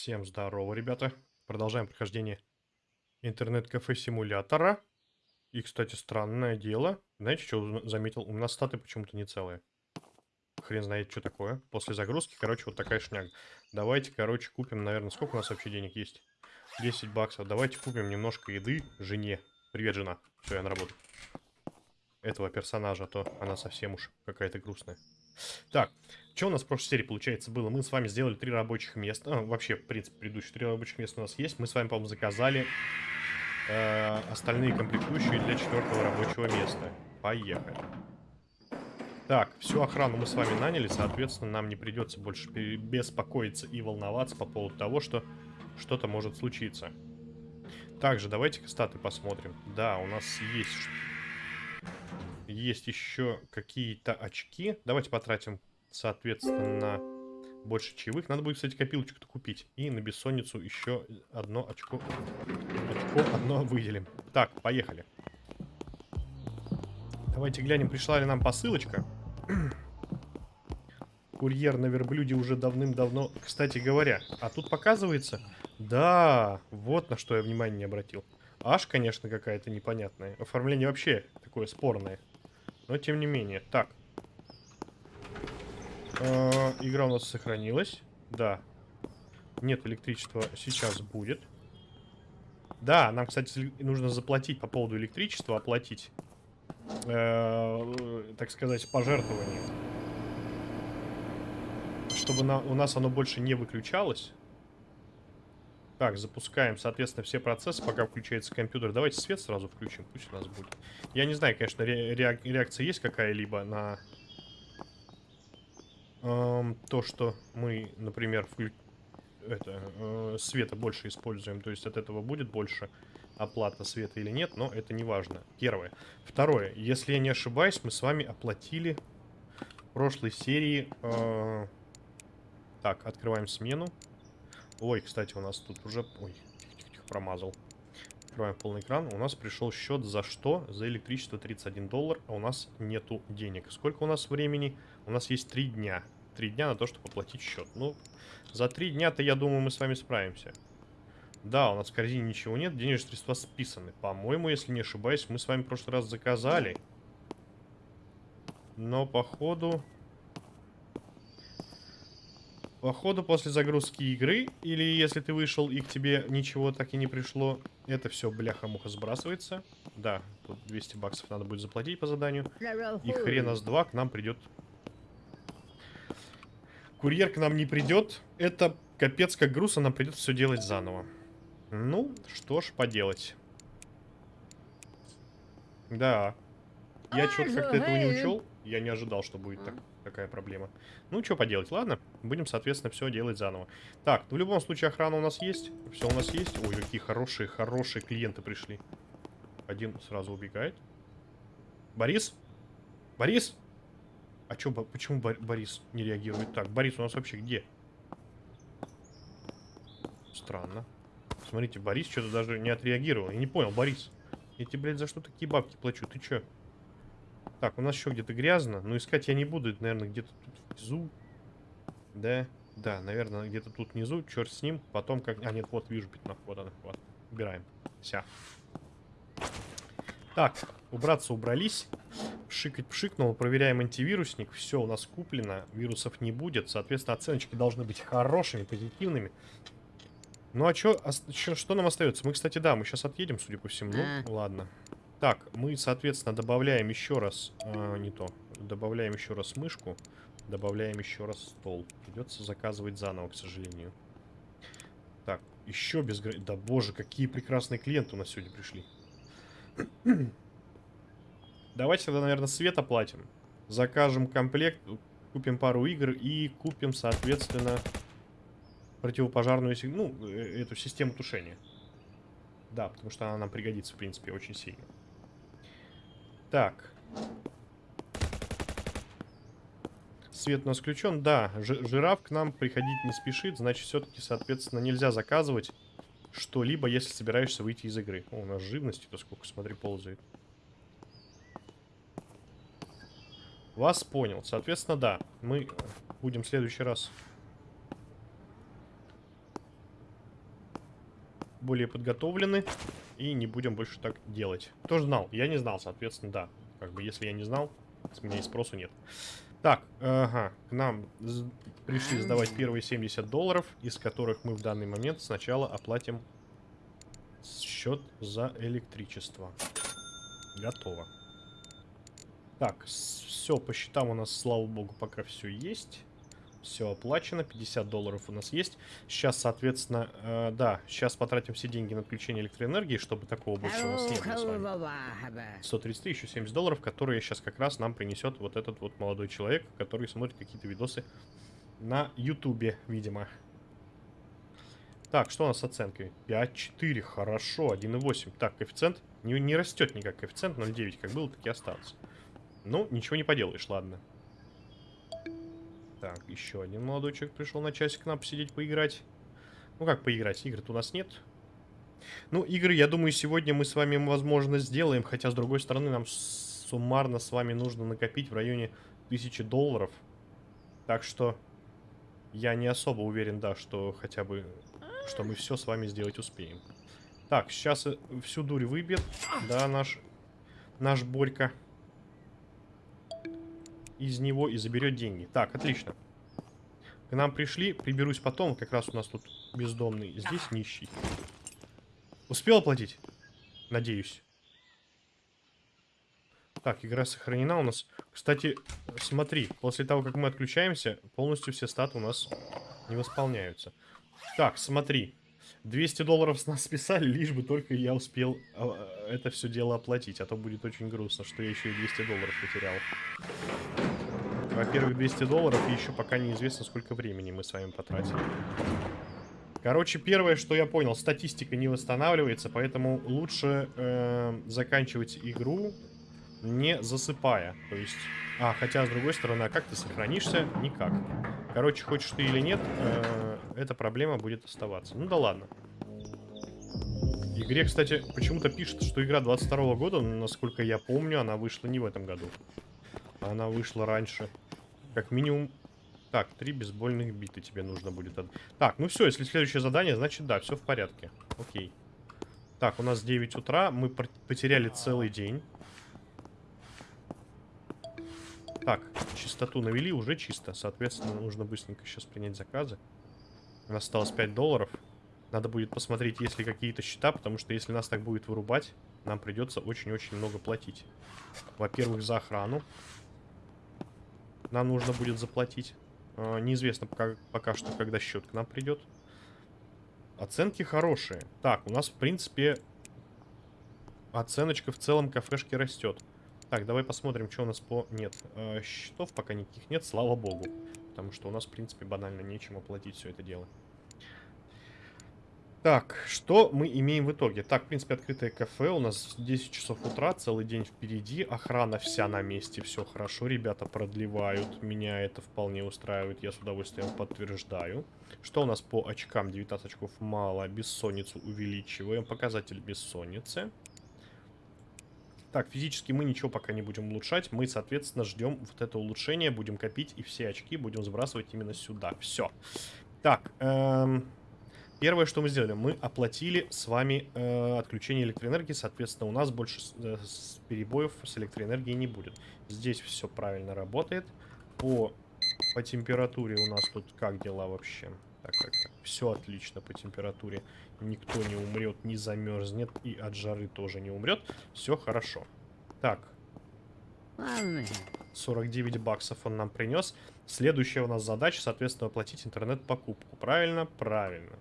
Всем здорово, ребята. Продолжаем прохождение интернет-кафе симулятора. И, кстати, странное дело. Знаете, что заметил? У нас статы почему-то не целые. Хрен знает, что такое. После загрузки, короче, вот такая шняга. Давайте, короче, купим, наверное, сколько у нас вообще денег есть? 10 баксов. Давайте купим немножко еды жене. Привет, жена. Все, я на работу. Этого персонажа, а то она совсем уж какая-то грустная. Так, что у нас в прошлой серии, получается, было? Мы с вами сделали три рабочих места. А, вообще, в принципе, предыдущие три рабочих места у нас есть. Мы с вами, по-моему, заказали э, остальные комплектующие для четвертого рабочего места. Поехали. Так, всю охрану мы с вами наняли, соответственно, нам не придется больше беспокоиться и волноваться по поводу того, что что-то может случиться. Также давайте-ка статы посмотрим. Да, у нас есть есть еще какие-то очки. Давайте потратим, соответственно, на больше чаевых. Надо будет, кстати, копилочку-то купить. И на бессонницу еще одно очко. Очко одно выделим. Так, поехали. Давайте глянем, пришла ли нам посылочка. Курьер на верблюде уже давным-давно, кстати говоря. А тут показывается... Да, вот на что я внимание не обратил. Аж, конечно, какая-то непонятная. Оформление вообще такое спорное. Но тем не менее. Так. Э игра у нас сохранилась. Да. Нет электричества. Сейчас будет. Да, нам, кстати, нужно заплатить по поводу электричества. Оплатить. Э так сказать, пожертвование. Чтобы на, у нас оно больше не выключалось. Так, запускаем, соответственно, все процессы, пока включается компьютер. Давайте свет сразу включим, пусть у нас будет. Я не знаю, конечно, ре реак реакция есть какая-либо на эм, то, что мы, например, это, э, света больше используем. То есть от этого будет больше оплата света или нет, но это не важно. Первое. Второе. Если я не ошибаюсь, мы с вами оплатили в прошлой серии... Э... Так, открываем смену. Ой, кстати, у нас тут уже... Ой, промазал. Открываем полный экран. У нас пришел счет за что? За электричество 31 доллар, а у нас нету денег. Сколько у нас времени? У нас есть 3 дня. 3 дня на то, чтобы оплатить счет. Ну, за 3 дня-то, я думаю, мы с вами справимся. Да, у нас в корзине ничего нет, денежные средства списаны. По-моему, если не ошибаюсь, мы с вами в прошлый раз заказали. Но, походу... Походу, после загрузки игры, или если ты вышел и к тебе ничего так и не пришло, это все бляха-муха сбрасывается. Да, тут 200 баксов надо будет заплатить по заданию. И хрена с два к нам придет... Курьер к нам не придет. Это капец как грустно, нам придется все делать заново. Ну, что ж поделать. Да. Я что-то как-то этого не учел. Я не ожидал, что будет так какая проблема. Ну, что поделать, ладно. Будем, соответственно, все делать заново. Так, ну, в любом случае, охрана у нас есть. Все у нас есть. Ой, какие хорошие, хорошие клиенты пришли. Один сразу убегает. Борис? Борис? А чё, почему Борис не реагирует так? Борис у нас вообще где? Странно. Смотрите, Борис что-то даже не отреагировал. Я не понял, Борис. Я тебе, блядь, за что такие бабки плачу? Ты чё? Так, у нас еще где-то грязно. Но искать я не буду. Это, наверное, где-то тут внизу. Да, да, наверное, где-то тут внизу. Черт с ним. Потом как... А, нет, вот, вижу пятно. Вот она, вот. Убираем. Вся. Так, убраться убрались. Пшикать пшикнул. Проверяем антивирусник. Все у нас куплено. Вирусов не будет. Соответственно, оценочки должны быть хорошими, позитивными. Ну а чё, а, чё, что нам остается? Мы, кстати, да, мы сейчас отъедем, судя по всему. Ну, ладно. Так, мы, соответственно, добавляем еще раз... А, не то. Добавляем еще раз мышку. Добавляем еще раз стол. Придется заказывать заново, к сожалению. Так, еще без... Да боже, какие прекрасные клиенты у нас сегодня пришли. Давайте тогда, наверное, свет оплатим. Закажем комплект, купим пару игр и купим, соответственно, противопожарную... Ну, э, эту систему тушения. Да, потому что она нам пригодится, в принципе, очень сильно. Так. Свет у нас включен. Да, жираф к нам приходить не спешит. Значит, все-таки, соответственно, нельзя заказывать что-либо, если собираешься выйти из игры. О, у нас живности-то сколько, смотри, ползает. Вас понял. Соответственно, да. Мы будем в следующий раз более подготовлены и не будем больше так делать. Кто знал? Я не знал, соответственно, да. Как бы, если я не знал, с меня и спросу нет. Так, ага, к нам пришли сдавать первые 70 долларов, из которых мы в данный момент сначала оплатим счет за электричество. Готово. Так, все по счетам у нас, слава богу, пока все есть. Все оплачено, 50 долларов у нас есть. Сейчас, соответственно, э, да, сейчас потратим все деньги на отключение электроэнергии, чтобы такого больше у нас не было с вами. 133, еще 70 долларов, которые сейчас как раз нам принесет вот этот вот молодой человек, который смотрит какие-то видосы на ютубе, видимо. Так, что у нас с оценкой? 5,4, хорошо, 1,8. Так, коэффициент не, не растет никак, коэффициент 0,9, как был, так и остался. Ну, ничего не поделаешь, ладно. Так, еще один молодой человек пришел на часик к нам посидеть, поиграть. Ну как поиграть? Игр-то у нас нет. Ну, игры, я думаю, сегодня мы с вами, возможно, сделаем. Хотя, с другой стороны, нам суммарно с вами нужно накопить в районе 1000 долларов. Так что я не особо уверен, да, что хотя бы, что мы все с вами сделать успеем. Так, сейчас э, всю дурь выбьет, да, наш, наш Борька из него и заберет деньги. Так, отлично. К нам пришли, приберусь потом. Как раз у нас тут бездомный. Здесь нищий. Успел оплатить? Надеюсь. Так, игра сохранена у нас. Кстати, смотри, после того, как мы отключаемся, полностью все статы у нас не восполняются. Так, смотри. 200 долларов с нас списали, лишь бы только я успел а, это все дело оплатить. А то будет очень грустно, что я еще и 200 долларов потерял. Во-первых, 200 долларов, и еще пока неизвестно, сколько времени мы с вами потратили. Короче, первое, что я понял, статистика не восстанавливается, поэтому лучше э, заканчивать игру не засыпая. То есть... А, хотя, с другой стороны, а как ты сохранишься? Никак. Короче, хочешь ты или нет, э, эта проблема будет оставаться. Ну да ладно. Игре, кстати, почему-то пишет, что игра 22 -го года, но, насколько я помню, она вышла не в этом году. Она вышла раньше. Как минимум... Так, три бейсбольных биты тебе нужно будет. Так, ну все, если следующее задание, значит да, все в порядке. Окей. Так, у нас 9 утра, мы потеряли целый день. Так, чистоту навели, уже чисто. Соответственно, нужно быстренько сейчас принять заказы. У нас осталось 5 долларов. Надо будет посмотреть, есть ли какие-то счета, потому что если нас так будет вырубать, нам придется очень-очень много платить. Во-первых, за охрану нам нужно будет заплатить. А, неизвестно пока, пока что, когда счет к нам придет. Оценки хорошие. Так, у нас, в принципе, оценочка в целом кафешки растет. Так, давай посмотрим, что у нас по... Нет, э, счетов пока никаких нет, слава богу. Потому что у нас, в принципе, банально нечем оплатить все это дело. Так, что мы имеем в итоге? Так, в принципе, открытое кафе. У нас 10 часов утра, целый день впереди. Охрана вся на месте, все хорошо. Ребята продлевают. Меня это вполне устраивает. Я с удовольствием подтверждаю. Что у нас по очкам? 19 очков мало. Бессонницу увеличиваем. Показатель бессонницы. Так, физически мы ничего пока не будем улучшать. Мы, соответственно, ждем вот это улучшение. Будем копить и все очки будем сбрасывать именно сюда. Все. Так, эм... Первое, что мы сделали, мы оплатили с вами э, отключение электроэнергии, соответственно, у нас больше э, с перебоев с электроэнергией не будет. Здесь все правильно работает. По, по температуре у нас тут как дела вообще? Так, так, так. Все отлично по температуре. Никто не умрет, не замерзнет и от жары тоже не умрет. Все хорошо. Так. 49 баксов он нам принес. Следующая у нас задача, соответственно, оплатить интернет-покупку. Правильно? Правильно.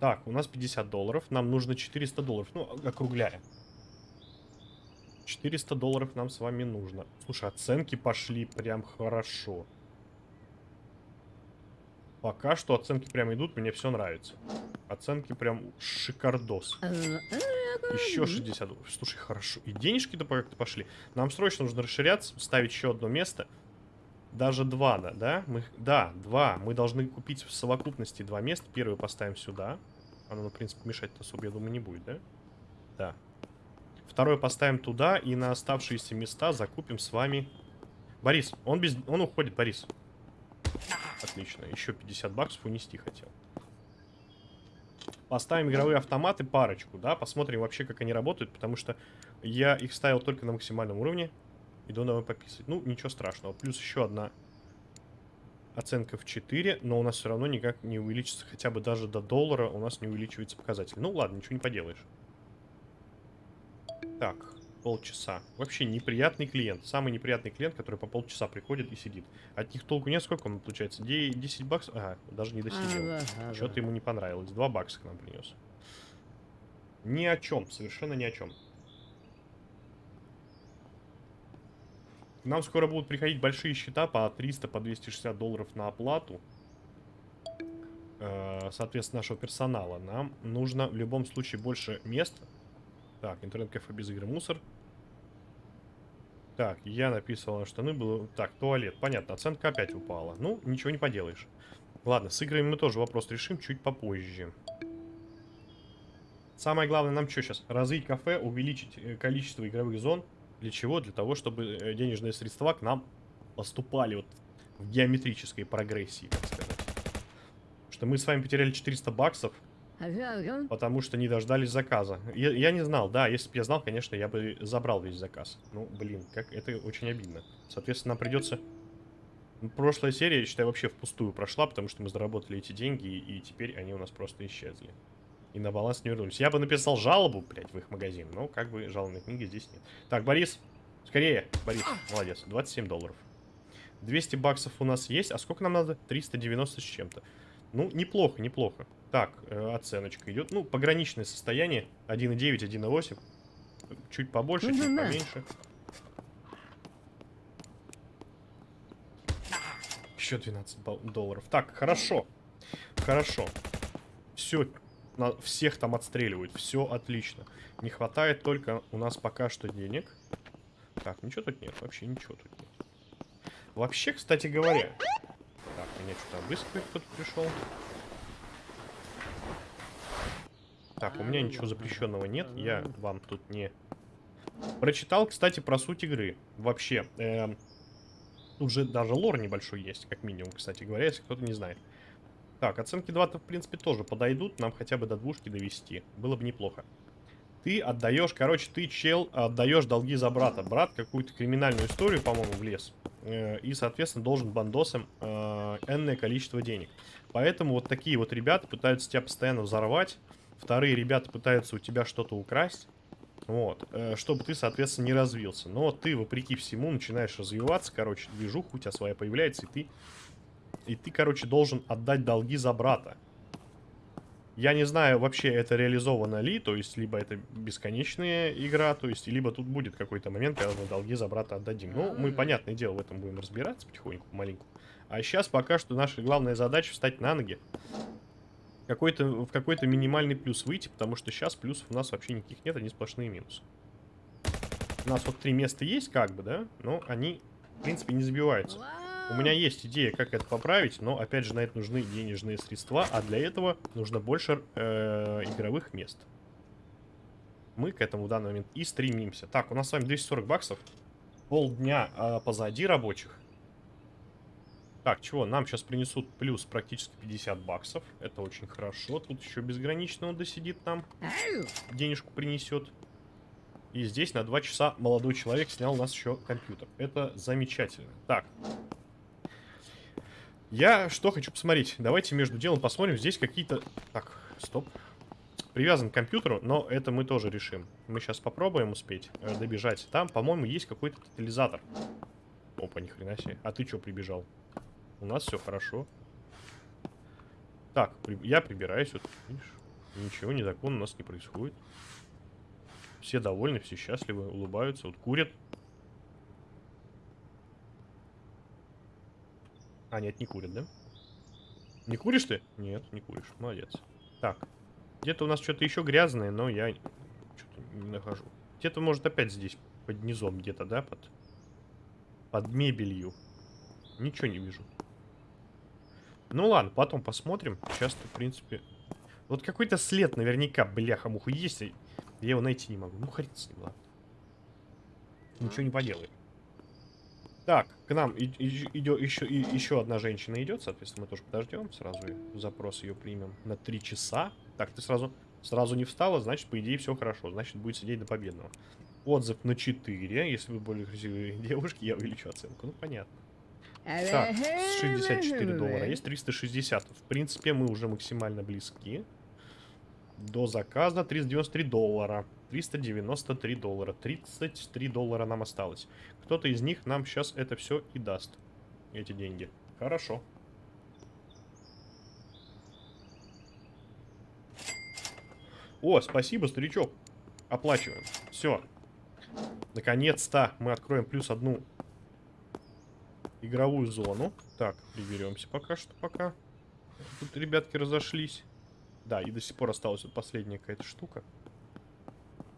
Так, у нас 50 долларов. Нам нужно 400 долларов. Ну, округляя. 400 долларов нам с вами нужно. Слушай, оценки пошли прям хорошо. Пока что оценки прям идут, мне все нравится. Оценки прям шикардос. Еще 60 долларов. Слушай, хорошо. И денежки-то как-то пошли. Нам срочно нужно расширяться, ставить еще одно место. Даже два, да? Да, Мы, да два. Мы должны купить в совокупности два места. Первый поставим сюда. Оно, в принципе, мешать-то особо, я думаю, не будет, да? Да. Второй поставим туда, и на оставшиеся места закупим с вами... Борис, он, без... он уходит, Борис. Отлично, еще 50 баксов унести хотел. Поставим игровые автоматы парочку, да, посмотрим вообще, как они работают, потому что я их ставил только на максимальном уровне. Иду домой пописать. Ну, ничего страшного. Плюс еще одна оценка в 4, но у нас все равно никак не увеличится, хотя бы даже до доллара у нас не увеличивается показатель. Ну ладно, ничего не поделаешь. Так, полчаса. Вообще неприятный клиент. Самый неприятный клиент, который по полчаса приходит и сидит. От них толку нет, сколько он получается? 10 баксов? Ага, даже не досидел. Ага, ага. Что-то ему не понравилось. 2 бакса к нам принес. Ни о чем, совершенно ни о чем. К нам скоро будут приходить большие счета по 300, по 260 долларов на оплату. Э, Соответственно, нашего персонала. Нам нужно в любом случае больше мест. Так, интернет-кафе без игры мусор. Так, я написал на штаны, было... Так, туалет, понятно, оценка опять упала. Ну, ничего не поделаешь. Ладно, с играми мы тоже вопрос решим чуть попозже. Самое главное нам что сейчас? Развить кафе, увеличить э, количество игровых зон. Для чего? Для того, чтобы э, денежные средства к нам поступали вот в геометрической прогрессии, так сказать. Что мы с вами потеряли 400 баксов, потому что не дождались заказа. Я, я не знал, да, если бы я знал, конечно, я бы забрал весь заказ. Ну, блин, как это очень обидно. Соответственно, нам придется... Ну, Прошлая серия, я считаю, вообще впустую прошла, потому что мы заработали эти деньги, и, теперь они у нас просто исчезли. И на баланс не вернулись. Я бы написал жалобу, блядь, в их магазин, но как бы жалобной книги здесь нет. Так, Борис, скорее, Борис, молодец, 27 долларов. 200 баксов у нас есть, а сколько нам надо? 390 с чем-то. Ну, неплохо, неплохо. Так, э, оценочка идет. Ну, пограничное состояние. 1,9, 1,8. Чуть побольше, чуть Да-да-да. поменьше. Еще 12 бал- долларов. Так, хорошо. Хорошо. Все, всех там отстреливают. Все отлично. Не хватает только у нас пока что денег. Так, ничего тут нет. Вообще ничего тут нет. Вообще, кстати говоря... Так, меня что-то обыскивает кто-то пришел. Так, у меня ничего запрещенного нет. Я вам тут не... Прочитал, кстати, про суть игры. Вообще. эм, тут же даже лор небольшой есть, как минимум, кстати говоря, если кто-то не знает. Так, оценки 2-то, в принципе, тоже подойдут. Нам хотя бы до двушки довести. Было бы неплохо. Ты отдаешь, короче, ты, чел, отдаешь долги за брата. Брат какую-то криминальную историю, по-моему, влез. Э, и, соответственно, должен бандосам э, энное количество денег. Поэтому вот такие вот ребята пытаются тебя постоянно взорвать. Вторые ребята пытаются у тебя что-то украсть. Вот, э, чтобы ты, соответственно, не развился. Но ты, вопреки всему, начинаешь развиваться, короче, движуха у тебя своя появляется, и ты, и ты, короче, должен отдать долги за брата. Я не знаю, вообще это реализовано ли, то есть, либо это бесконечная игра, то есть, либо тут будет какой-то момент, когда мы долги за брата отдадим. Ну, мы, понятное дело, в этом будем разбираться потихоньку, маленьку. А сейчас пока что наша главная задача встать на ноги. Какой-то, в какой-то минимальный плюс выйти, потому что сейчас плюсов у нас вообще никаких нет, они сплошные минусы. У нас вот три места есть, как бы, да, но они, в принципе, не забиваются. У меня есть идея, как это поправить, но, опять же, на это нужны денежные средства, а для этого нужно больше э, игровых мест. Мы к этому в данный момент и стремимся. Так, у нас с вами 240 баксов. Полдня э, позади рабочих. Так, чего? Нам сейчас принесут плюс практически 50 баксов. Это очень хорошо. Тут еще безгранично он досидит нам. Денежку принесет. И здесь на 2 часа молодой человек снял у нас еще компьютер. Это замечательно. Так. Я что хочу посмотреть? Давайте между делом посмотрим. Здесь какие-то... Так, стоп. Привязан к компьютеру, но это мы тоже решим. Мы сейчас попробуем успеть э, добежать. Там, по-моему, есть какой-то тотализатор. Опа, ни хрена себе. А ты что прибежал? У нас все хорошо. Так, при- я прибираюсь. Вот, видишь? Ничего незаконно у нас не происходит. Все довольны, все счастливы, улыбаются. Вот курят. А, нет, не курят, да? Не куришь ты? Нет, не куришь. Молодец. Так. Где-то у нас что-то еще грязное, но я что-то не нахожу. Где-то, может, опять здесь, под низом где-то, да? Под, под мебелью. Ничего не вижу. Ну ладно, потом посмотрим. Сейчас, в принципе... Вот какой-то след наверняка, бляха-муха, есть. Я его найти не могу. Ну, хрен с ним, ладно. Ничего не поделаем. Так, к нам идет еще, еще одна женщина идет, соответственно, мы тоже подождем. Сразу запрос ее примем на три часа. Так, ты сразу, сразу не встала, значит, по идее, все хорошо. Значит, будет сидеть до победного. Отзыв на 4. Если вы более красивые девушки, я увеличу оценку. Ну, понятно. Так, 64 доллара. Есть 360. В принципе, мы уже максимально близки. До заказа 393 доллара. 393 доллара. 33 доллара нам осталось. Кто-то из них нам сейчас это все и даст. Эти деньги. Хорошо. О, спасибо, старичок. Оплачиваем. Все. Наконец-то мы откроем плюс одну игровую зону. Так, приберемся пока что, пока. Тут ребятки разошлись. Да, и до сих пор осталась вот последняя какая-то штука,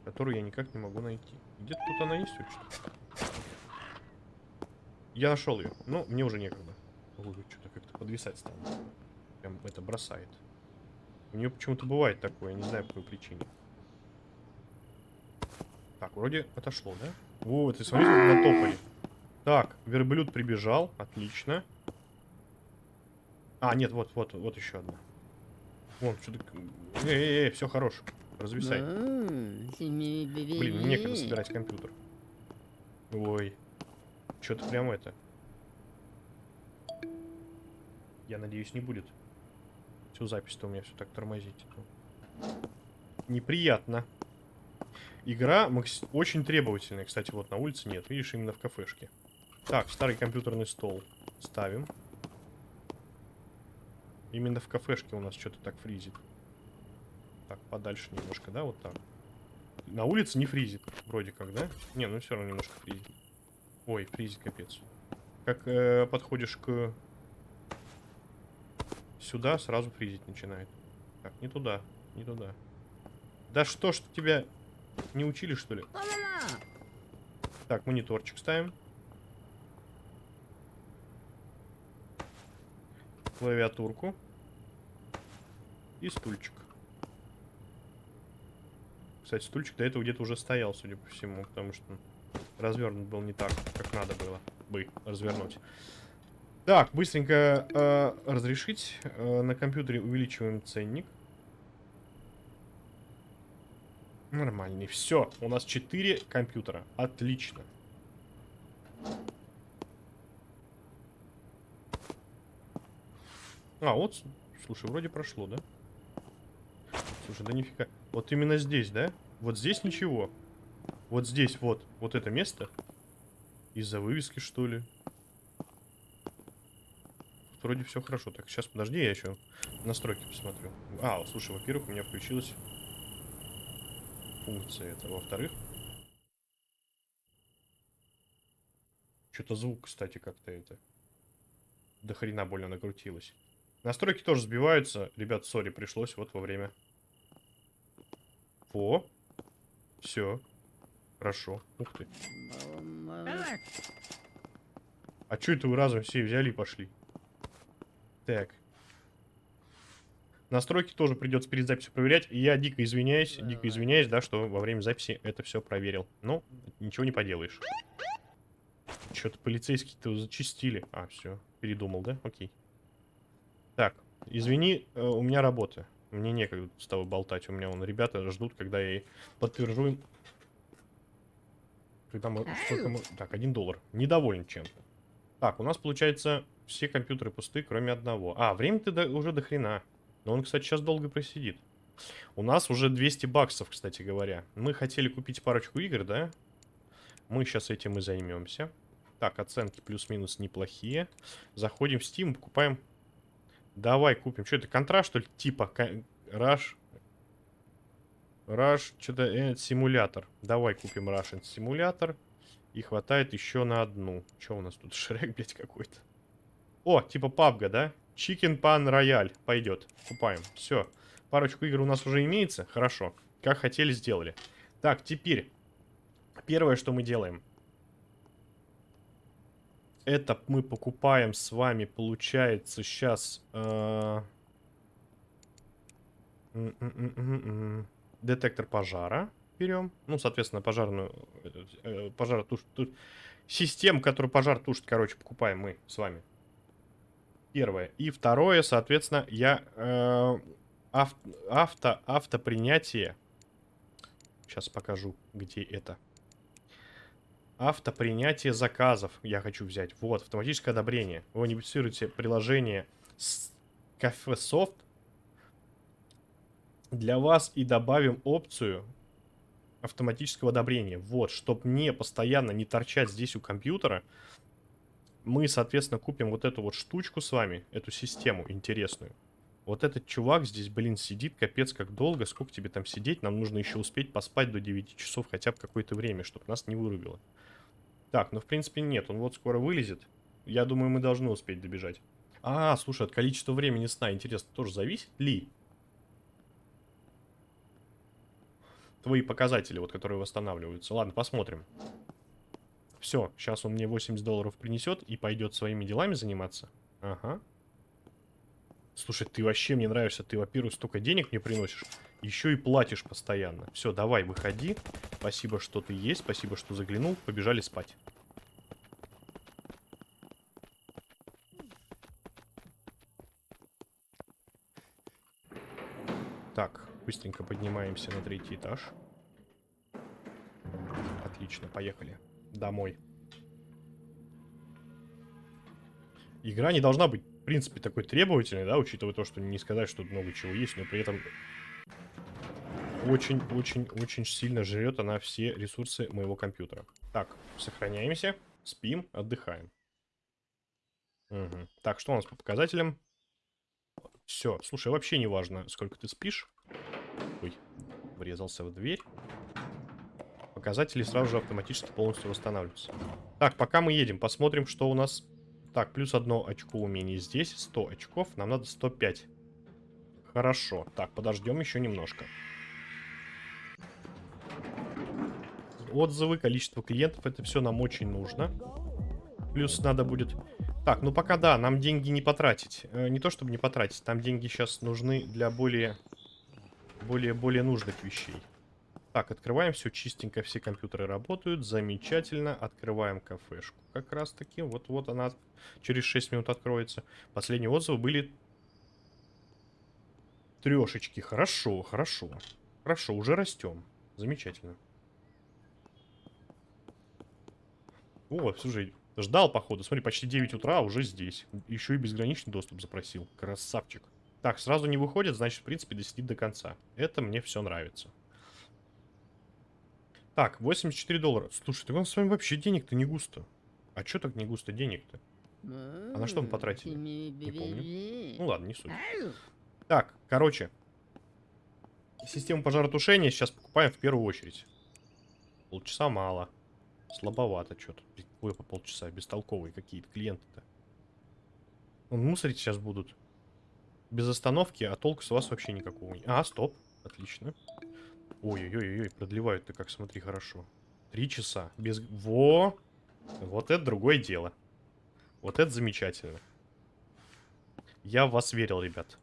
которую я никак не могу найти. Где-то тут она есть вообще? Я нашел ее. Ну, мне уже некогда. Ой, что-то как-то подвисать стало. Прям это бросает. У нее почему-то бывает такое, я не знаю по какой причине. Так, вроде отошло, да? Вот, и смотрите, как натопали. Так, верблюд прибежал. Отлично. А, нет, вот, вот, вот еще одна. Вон, что-то... Эй, эй, все хорош. Развисай. Блин, некогда собирать компьютер. Ой. Что-то прям это... Я надеюсь, не будет. Всю запись-то у меня все так тормозить. Неприятно. Игра очень требовательная. Кстати, вот на улице нет. Видишь, именно в кафешке. Так, старый компьютерный стол. Ставим. Именно в кафешке у нас что-то так фризит. Так, подальше немножко, да, вот так. На улице не фризит, вроде как, да? Не, ну все равно немножко фризит. Ой, фризит, капец. Как э, подходишь к... Сюда, сразу фризить начинает. Так, не туда, не туда. Да что ж тебя не учили, что ли? Так, мониторчик ставим. Клавиатурку. И стульчик. Кстати, стульчик до этого где-то уже стоял, судя по всему, потому что развернут был не так, как надо было бы развернуть. Так, быстренько э, разрешить. Э, на компьютере увеличиваем ценник. Нормальный. Все, у нас 4 компьютера. Отлично. А, вот, слушай, вроде прошло, да? Слушай, да нифига. Вот именно здесь, да? Вот здесь ничего. Вот здесь вот, вот это место. Из-за вывески, что ли? Вроде все хорошо. Так, сейчас подожди, я еще настройки посмотрю. А, слушай, во-первых, у меня включилась функция это. Во-вторых, что-то звук, кстати, как-то это до хрена больно накрутилось. Настройки тоже сбиваются. Ребят, сори, пришлось вот во время. О, все. Хорошо. Ух ты. А что это вы разом все взяли и пошли? Так. Настройки тоже придется перед записью проверять. И я дико извиняюсь, дико извиняюсь, да, что во время записи это все проверил. Ну, ничего не поделаешь. Что-то полицейские-то зачистили. А, все, передумал, да? Окей. Так, извини, э, у меня работа. Мне некогда с тобой болтать. У меня вон ребята ждут, когда я подтвержу Когда мы... Мы... Так, один доллар. Недоволен чем-то. Так, у нас, получается, все компьютеры пусты, кроме одного. А, время-то до... уже до хрена. Но он, кстати, сейчас долго просидит. У нас уже 200 баксов, кстати говоря. Мы хотели купить парочку игр, да? Мы сейчас этим и займемся. Так, оценки плюс-минус неплохие. Заходим в Steam, покупаем... Давай купим. Что это, контраст, что ли? Типа, Rush... Rush, что-то, э, симулятор. Давай купим Russian симулятор. И хватает еще на одну. Что у нас тут? Шрек, блядь, какой-то. О, типа пабга, да? Chicken Pan Royale. Пойдет. Купаем. Все. Парочку игр у нас уже имеется. Хорошо. Как хотели, сделали. Так, теперь. Первое, что мы делаем. Это мы покупаем с вами, получается, сейчас... Э детектор пожара берем. Ну, соответственно, пожарную... Э, пожар туш, туш, систему, которую пожар тушит, короче, покупаем мы с вами. Первое. И второе, соответственно, я э, Ав... Авто... Автопринятие. Сейчас покажу, где это. Автопринятие заказов я хочу взять. Вот, автоматическое одобрение. Вы унифицируете приложение с Софт для вас и добавим опцию автоматического одобрения. Вот, чтобы мне постоянно не торчать здесь у компьютера, мы, соответственно, купим вот эту вот штучку с вами, эту систему интересную. Вот этот чувак здесь, блин, сидит капец как долго. Сколько тебе там сидеть? Нам нужно еще успеть поспать до 9 часов хотя бы какое-то время, чтобы нас не вырубило. Так, ну в принципе нет, он вот скоро вылезет. Я думаю, мы должны успеть добежать. А, слушай, от количества времени сна, интересно, тоже зависит ли? Твои показатели, вот, которые восстанавливаются. Ладно, посмотрим. Все, сейчас он мне 80 долларов принесет и пойдет своими делами заниматься. Ага. Слушай, ты вообще мне нравишься. Ты, во-первых, столько денег мне приносишь. Еще и платишь постоянно. Все, давай, выходи. Спасибо, что ты есть. Спасибо, что заглянул. Побежали спать. Так, быстренько поднимаемся на третий этаж. Отлично, поехали. Домой. Игра не должна быть в принципе, такой требовательный, да, учитывая то, что не сказать, что много чего есть, но при этом очень-очень-очень сильно жрет она все ресурсы моего компьютера. Так, сохраняемся, спим, отдыхаем. Угу. Так, что у нас по показателям? Все, слушай, вообще не важно, сколько ты спишь. Ой, врезался в дверь. Показатели сразу же автоматически полностью восстанавливаются. Так, пока мы едем, посмотрим, что у нас так, плюс одно очко умений здесь. 100 очков. Нам надо 105. Хорошо. Так, подождем еще немножко. Отзывы, количество клиентов. Это все нам очень нужно. Плюс надо будет... Так, ну пока да, нам деньги не потратить. Э, не то чтобы не потратить. Там деньги сейчас нужны для более... Более-более нужных вещей. Так, открываем все чистенько, все компьютеры работают, замечательно. Открываем кафешку как раз таки. Вот-вот она через 6 минут откроется. Последние отзывы были трешечки. Хорошо, хорошо. Хорошо, уже растем. Замечательно. О, слушай, ждал, походу. Смотри, почти 9 утра, а уже здесь. Еще и безграничный доступ запросил. Красавчик. Так, сразу не выходит, значит, в принципе, досидит до конца. Это мне все нравится. Так, 84 доллара. Слушай, так он с вами вообще денег-то не густо. А что так не густо денег-то? А на что мы потратили? Не помню. Ну ладно, не суть. Так, короче. Систему пожаротушения сейчас покупаем в первую очередь. Полчаса мало. Слабовато что-то. Какое по полчаса? Бестолковые какие-то клиенты-то. Он мусорить сейчас будут. Без остановки, а толку с вас вообще никакого. А, стоп. Отлично. Ой-ой-ой, продлевают-то как, смотри, хорошо. Три часа. Без... Во! Вот это другое дело. Вот это замечательно. Я в вас верил, ребят.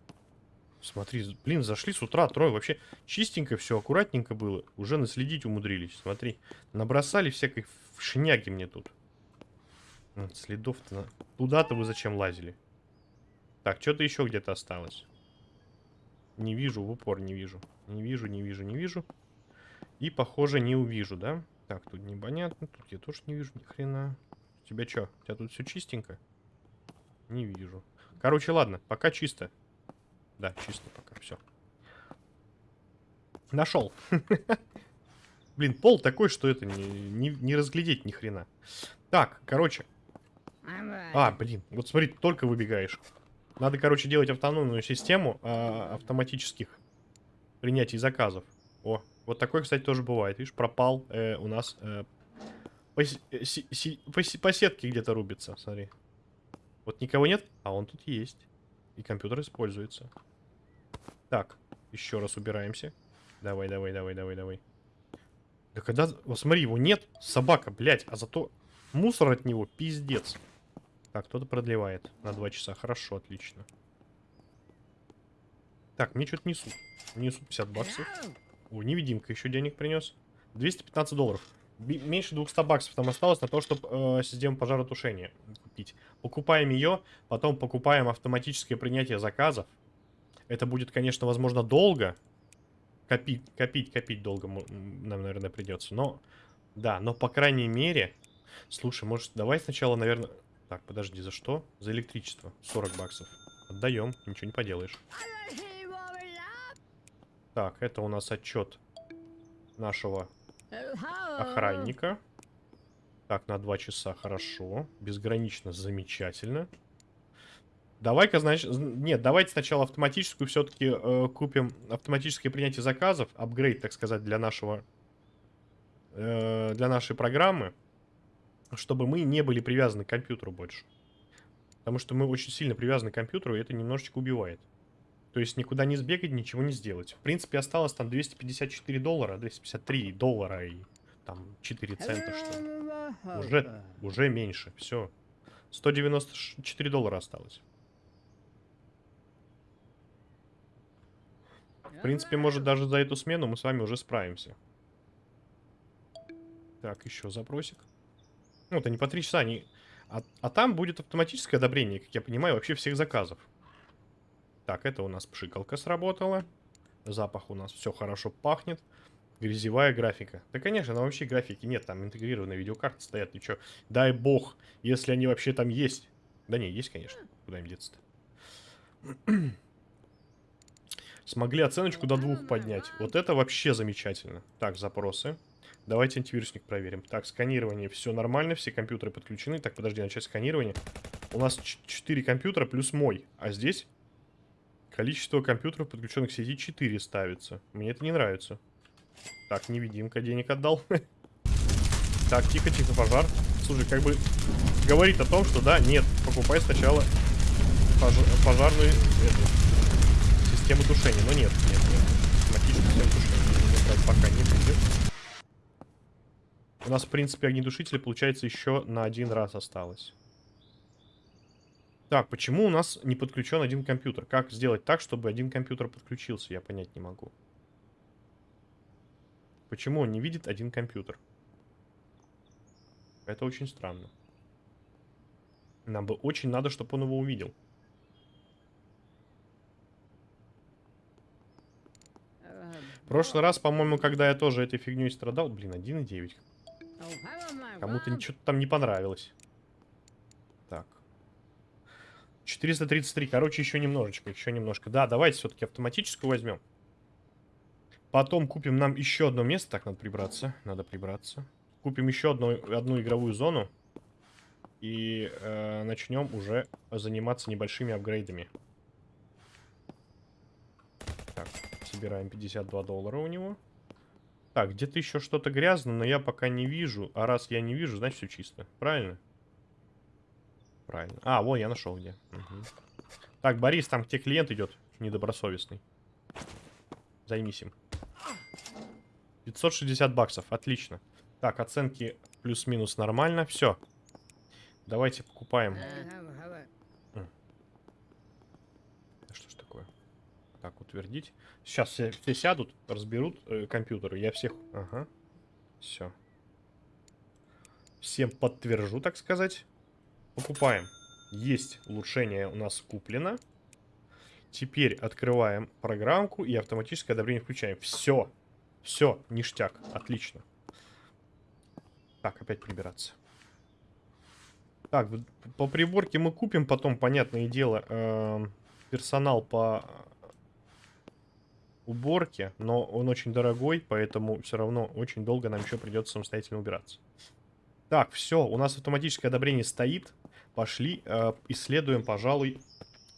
Смотри, блин, зашли с утра, трое. Вообще чистенько все, аккуратненько было. Уже наследить умудрились. Смотри, набросали всякой шняги мне тут. Следов-то... На... Туда-то вы зачем лазили? Так, что-то еще где-то осталось. Не вижу, в упор не вижу. Не вижу, не вижу, не вижу. И, похоже, не увижу, да? Так, тут непонятно. Тут я тоже не вижу ни хрена. У тебя что? У тебя тут все чистенько? Не вижу. Короче, ладно, пока чисто. Да, чисто пока, все. Нашел. Блин, пол такой, что это не, не, не разглядеть ни хрена. Так, короче. А, блин, вот смотри, только выбегаешь. Надо, короче, делать автономную систему а, автоматических принятий заказов. О, вот такой, кстати, тоже бывает. Видишь, пропал э, у нас э, по, э, си, си, по, по сетке где-то рубится, смотри. Вот никого нет, а он тут есть. И компьютер используется. Так, еще раз убираемся. Давай, давай, давай, давай, давай. Да когда... Вот смотри, его нет. Собака, блядь. А зато мусор от него пиздец. Так, кто-то продлевает на 2 часа. Хорошо, отлично. Так, мне что-то несут. Несут 50 баксов. О, невидимка еще денег принес. 215 долларов. Меньше 200 баксов там осталось на то, чтобы э, систему пожаротушения купить. Покупаем ее, потом покупаем автоматическое принятие заказов. Это будет, конечно, возможно, долго. Копить, копить, копить долго нам, наверное, придется. Но, да, но по крайней мере... Слушай, может, давай сначала, наверное... Так, подожди, за что? За электричество. 40 баксов. Отдаем, ничего не поделаешь. Так, это у нас отчет нашего охранника. Так, на 2 часа, хорошо. Безгранично, замечательно. Давай-ка, значит... Нет, давайте сначала автоматическую все-таки э, купим автоматическое принятие заказов. Апгрейд, так сказать, для нашего... Э, для нашей программы. Чтобы мы не были привязаны к компьютеру больше. Потому что мы очень сильно привязаны к компьютеру, и это немножечко убивает. То есть никуда не сбегать, ничего не сделать. В принципе, осталось там 254 доллара, 253 доллара и там 4 цента, что ли. Уже, уже меньше, все. 194 доллара осталось. В принципе, может, даже за эту смену мы с вами уже справимся. Так, еще запросик. Ну, это не по 3 часа, они... А, а там будет автоматическое одобрение, как я понимаю, вообще всех заказов. Так, это у нас пшикалка сработала. Запах у нас все хорошо пахнет. Грязевая графика. Да, конечно, там вообще графики нет. Там интегрированные видеокарты стоят. Ничего. Дай бог, если они вообще там есть. Да не, есть, конечно. Куда им деться-то? Смогли оценочку до двух поднять. Вот это вообще замечательно. Так, запросы. Давайте антивирусник проверим. Так, сканирование. Все нормально, все компьютеры подключены. Так, подожди, начать сканирование. У нас 4 компьютера плюс мой. А здесь Количество компьютеров, подключенных к сети, 4 ставится. Мне это не нравится. Так, невидимка денег отдал. Так, тихо-тихо, пожар. Слушай, как бы говорит о том, что да, нет, покупай сначала пож пожарную эту, систему тушения. Но нет, нет, нет. Автоматическую систему тушения. Пока не будет. У нас, в принципе, огнетушители, получается, еще на один раз осталось. Так, почему у нас не подключен один компьютер? Как сделать так, чтобы один компьютер подключился? Я понять не могу. Почему он не видит один компьютер? Это очень странно. Нам бы очень надо, чтобы он его увидел. В прошлый раз, по-моему, когда я тоже этой фигней страдал... Блин, 1.9. Кому-то ничего там не понравилось. 433. Короче, еще немножечко, еще немножко. Да, давайте все-таки автоматическую возьмем. Потом купим нам еще одно место. Так, надо прибраться. Надо прибраться. Купим еще одну, одну игровую зону. И э, начнем уже заниматься небольшими апгрейдами. Так, собираем 52 доллара у него. Так, где-то еще что-то грязно, но я пока не вижу. А раз я не вижу, значит все чисто. Правильно? Правильно. А, вот я нашел где. Угу. Так, Борис, там где клиент идет, недобросовестный. Займись им. 560 баксов, отлично. Так, оценки плюс-минус нормально. Все. Давайте покупаем. Что ж такое? Так, утвердить. Сейчас все, все сядут, разберут э, компьютеры. Я всех... Ага. Все. Всем подтвержу, так сказать. Покупаем. Есть улучшение у нас куплено. Теперь открываем программку и автоматическое одобрение включаем. Все. Все, ништяк. Отлично. Так, опять прибираться. Так, по приборке мы купим потом, понятное дело, э, персонал по уборке, но он очень дорогой, поэтому все равно очень долго нам еще придется самостоятельно убираться. Так, все, у нас автоматическое одобрение стоит. Пошли, э, исследуем, пожалуй,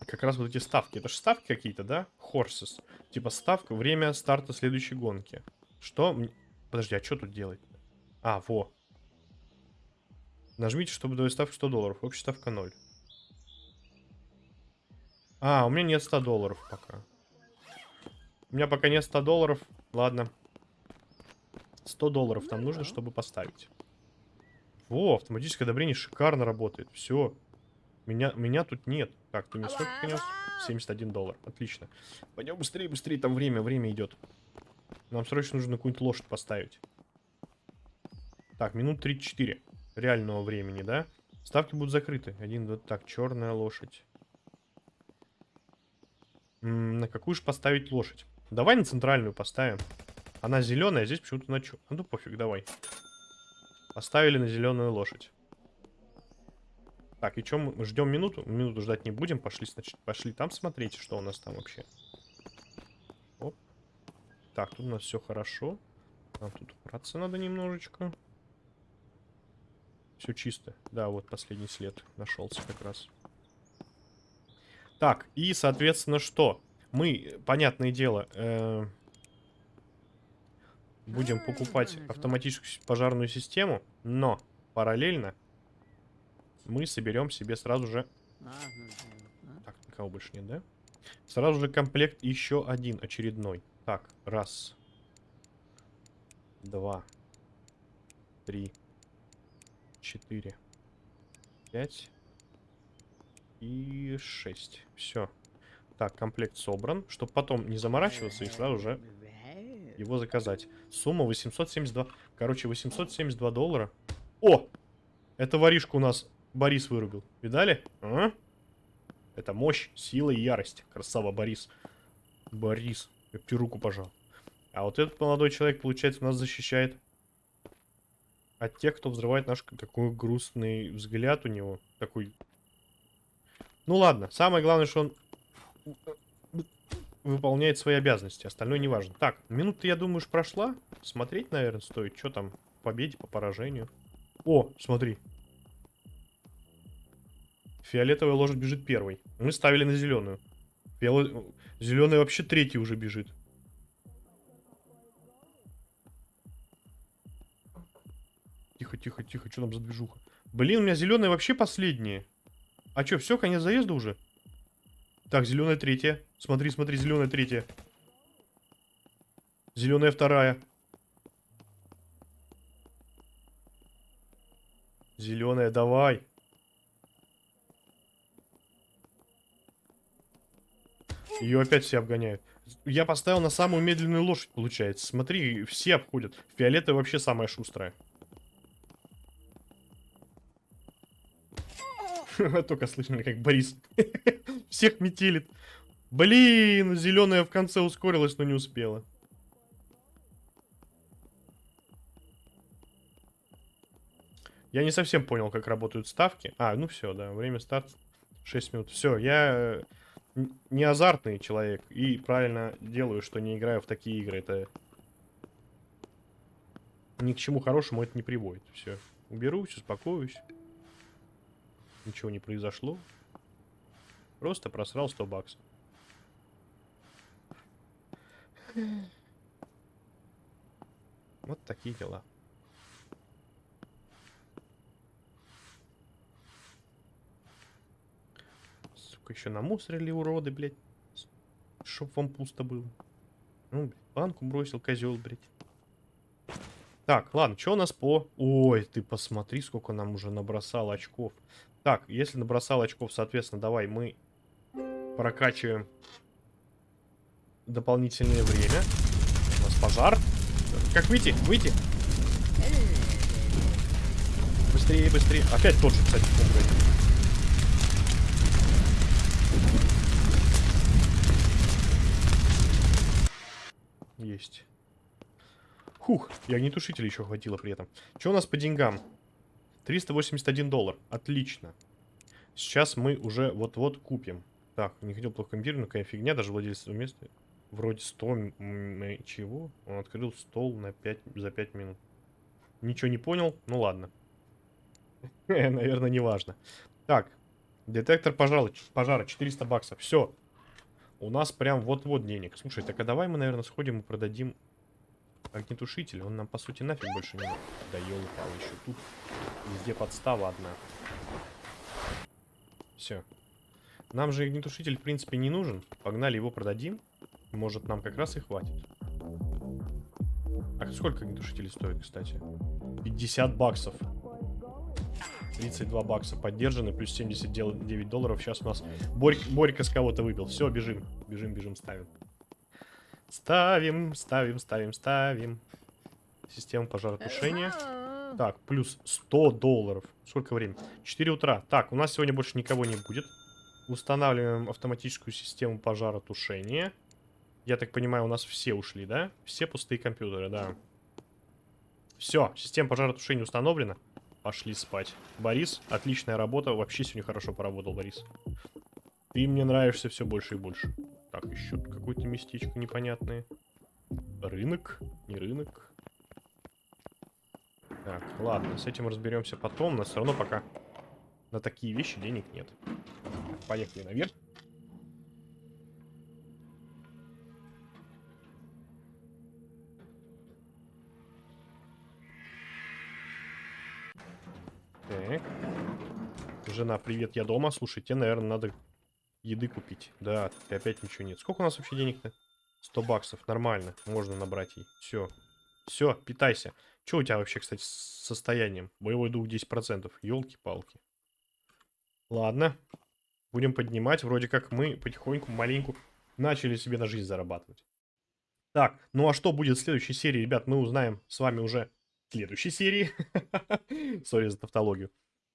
как раз вот эти ставки. Это же ставки какие-то, да? Horses. Типа ставка, время старта следующей гонки. Что? Подожди, а что тут делать? А, во. Нажмите, чтобы давать ставку 100 долларов. Общая ставка 0. А, у меня нет 100 долларов пока. У меня пока нет 100 долларов. Ладно. 100 долларов там нужно, чтобы поставить. Во, автоматическое одобрение шикарно работает. Все. Меня, меня тут нет. Так, ты мне сколько принес? 71 доллар. Отлично. Пойдем быстрее, быстрее. Там время, время идет. Нам срочно нужно какую-нибудь лошадь поставить. Так, минут 34 реального времени, да? Ставки будут закрыты. Один, два, так, черная лошадь. М, на какую же поставить лошадь? Давай на центральную поставим. Она зеленая, а здесь почему-то на чё? А ну пофиг, давай. Поставили на зеленую лошадь. Так, и что мы ждем минуту? Минуту ждать не будем. Пошли, значит, пошли там смотреть, что у нас там вообще. Оп. Так, тут у нас все хорошо. Нам тут убраться надо немножечко. Все чисто. Да, вот последний след нашелся как раз. Так, и, соответственно, что? Мы, понятное дело, э, будем покупать автоматическую пожарную систему, но параллельно мы соберем себе сразу же... Так, никого больше нет, да? Сразу же комплект еще один очередной. Так, раз. Два. Три. Четыре. Пять. И шесть. Все. Так, комплект собран. Чтобы потом не заморачиваться и сразу же его заказать. Сумма 872. Короче, 872 доллара. О! Это воришка у нас Борис вырубил. Видали? А? Это мощь, сила и ярость. Красава, Борис. Борис. Я тебе руку пожал. А вот этот молодой человек, получается, нас защищает от тех, кто взрывает наш... Такой грустный взгляд у него. Такой... Ну ладно. Самое главное, что он выполняет свои обязанности. Остальное не важно. Так, минута, я думаю, уж прошла. Смотреть, наверное, стоит. Что там? По победе, по поражению. О, смотри. Фиолетовая лошадь бежит первой. Мы ставили на зеленую. Фиол... Зеленая вообще третий уже бежит. Тихо, тихо, тихо. Что там за движуха? Блин, у меня зеленая вообще последняя. А что, все, конец заезда уже? Так, зеленая третья. Смотри, смотри, зеленая третья. Зеленая вторая. Зеленая, давай. Ее опять все обгоняют. Я поставил на самую медленную лошадь, получается. Смотри, все обходят. Фиолетовая вообще самая шустрая. Только слышно, как Борис всех метелит. Блин, зеленая в конце ускорилась, но не успела. Я не совсем понял, как работают ставки. А, ну все, да, время старта 6 минут. Все, я э, не азартный человек и правильно делаю, что не играю в такие игры. Это ни к чему хорошему это не приводит. Все, уберусь, успокоюсь. Ничего не произошло. Просто просрал 100 баксов. Вот такие дела. Сука, еще намусорили уроды, блядь. Чтоб вам пусто было. Ну, банку бросил, козел, блядь. Так, ладно, что у нас по... Ой, ты посмотри, сколько нам уже набросал очков. Так, если набросал очков, соответственно, давай мы прокачиваем дополнительное время. У нас пожар. Как выйти? Выйти. Быстрее, быстрее. Опять тот же, кстати, умрет. Есть. Хух, и огнетушителя еще хватило при этом. Что у нас по деньгам? 381 доллар. Отлично. Сейчас мы уже вот-вот купим. Так, не хотел плохо комбинировать, какая фигня, даже владелец места. Вроде 100... Чего? Он открыл стол на 5, за 5 минут. Ничего не понял? Ну ладно. Наверное, не важно. Так, детектор пожара, пожара 400 баксов. Все. У нас прям вот-вот денег. Слушай, так а давай мы, наверное, сходим и продадим огнетушитель. Он нам, по сути, нафиг больше не... Да елы-палы, еще тут везде подстава одна. Все. Нам же огнетушитель, в принципе, не нужен. Погнали его продадим. Может, нам как раз и хватит. А сколько огнетушителей стоит, кстати? 50 баксов. 32 бакса поддержаны, плюс 79 долларов. Сейчас у нас Борь, Борька с кого-то выбил. Все, бежим. Бежим, бежим, ставим. Ставим, ставим, ставим, ставим. Система пожаротушения. Так, плюс 100 долларов. Сколько времени? 4 утра. Так, у нас сегодня больше никого не будет. Устанавливаем автоматическую систему пожаротушения. Я так понимаю, у нас все ушли, да? Все пустые компьютеры, да. Все, система пожаротушения установлена. Пошли спать. Борис, отличная работа. Вообще сегодня хорошо поработал, Борис. Ты мне нравишься все больше и больше. Так, еще какое-то местечко непонятное. Рынок? Не рынок. Так, ладно, с этим разберемся потом. Но все равно пока на такие вещи денег нет. Поехали наверх. Так. Жена, привет, я дома. Слушай, тебе, наверное, надо еды купить. Да, ты опять ничего нет. Сколько у нас вообще денег-то? 100 баксов, нормально. Можно набрать ей. Все. Все, питайся. Что у тебя вообще, кстати, с состоянием? Боевой дух 10%. Елки-палки. Ладно. Будем поднимать. Вроде как мы потихоньку, маленьку начали себе на жизнь зарабатывать. Так, ну а что будет в следующей серии, ребят, мы узнаем с вами уже в следующей серии. Сори за тавтологию.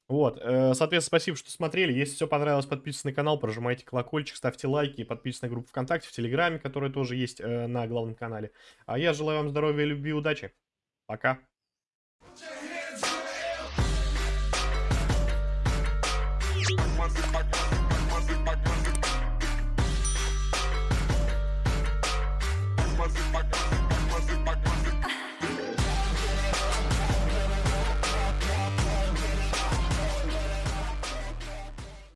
Вот, э, соответственно, спасибо, что смотрели. Если все понравилось, подписывайтесь на канал, прожимайте колокольчик, ставьте лайки, подписывайтесь на группу ВКонтакте, в Телеграме, которая тоже есть э, на главном канале. А я желаю вам здоровья, любви и удачи. Пока.